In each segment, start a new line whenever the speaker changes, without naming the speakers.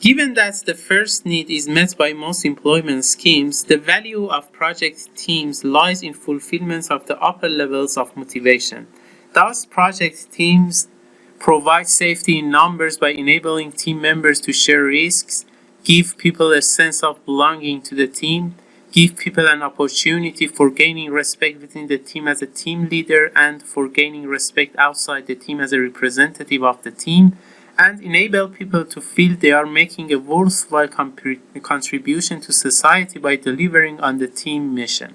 Given that the first need is met by most employment schemes, the value of project teams lies in fulfillment of the upper levels of motivation. Thus, project teams provide safety in numbers by enabling team members to share risks, give people a sense of belonging to the team, give people an opportunity for gaining respect within the team as a team leader and for gaining respect outside the team as a representative of the team, and enable people to feel they are making a worthwhile contribution to society by delivering on the team mission.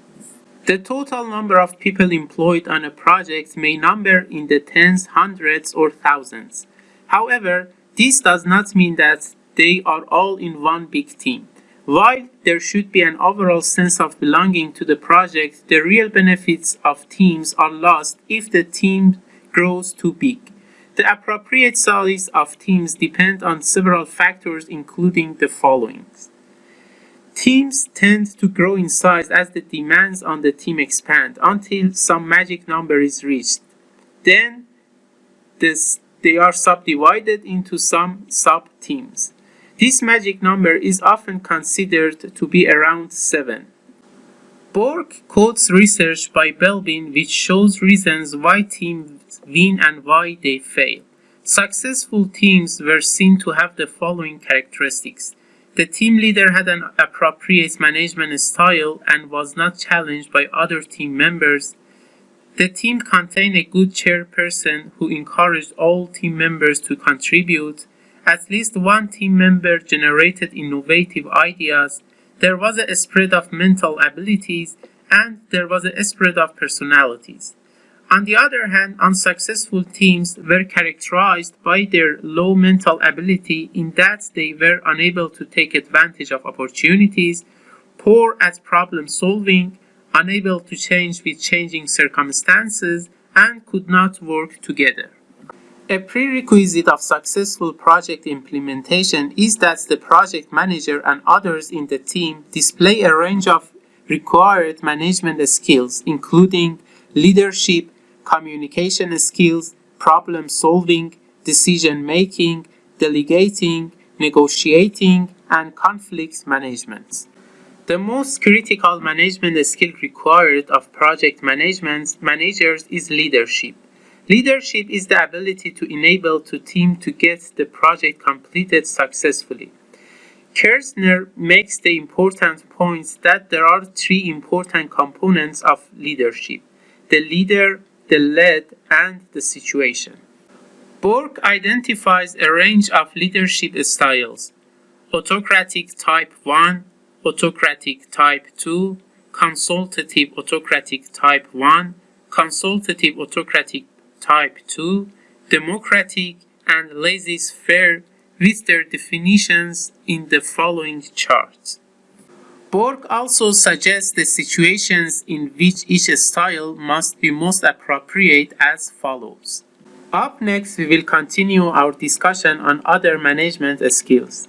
The total number of people employed on a project may number in the tens, hundreds, or thousands. However, this does not mean that they are all in one big team. While there should be an overall sense of belonging to the project, the real benefits of teams are lost if the team grows too big. The appropriate size of teams depend on several factors including the following. Teams tend to grow in size as the demands on the team expand until some magic number is reached. Then this, they are subdivided into some sub-teams. This magic number is often considered to be around 7. Borg quotes research by Belbin which shows reasons why teams win and why they fail. Successful teams were seen to have the following characteristics. The team leader had an appropriate management style and was not challenged by other team members. The team contained a good chairperson who encouraged all team members to contribute. At least one team member generated innovative ideas. There was a spread of mental abilities and there was a spread of personalities. On the other hand, unsuccessful teams were characterized by their low mental ability in that they were unable to take advantage of opportunities, poor at problem solving, unable to change with changing circumstances, and could not work together. A prerequisite of successful project implementation is that the project manager and others in the team display a range of required management skills, including leadership, communication skills, problem solving, decision making, delegating, negotiating, and conflict management. The most critical management skill required of project management managers is leadership. Leadership is the ability to enable the team to get the project completed successfully. Kerzner makes the important points that there are three important components of leadership. The leader, the led, and the situation. Borg identifies a range of leadership styles. Autocratic type 1, autocratic type 2, consultative autocratic type 1, consultative autocratic type 2, democratic, and laissez-faire with their definitions in the following charts. Borg also suggests the situations in which each style must be most appropriate as follows. Up next, we will continue our discussion on other management skills.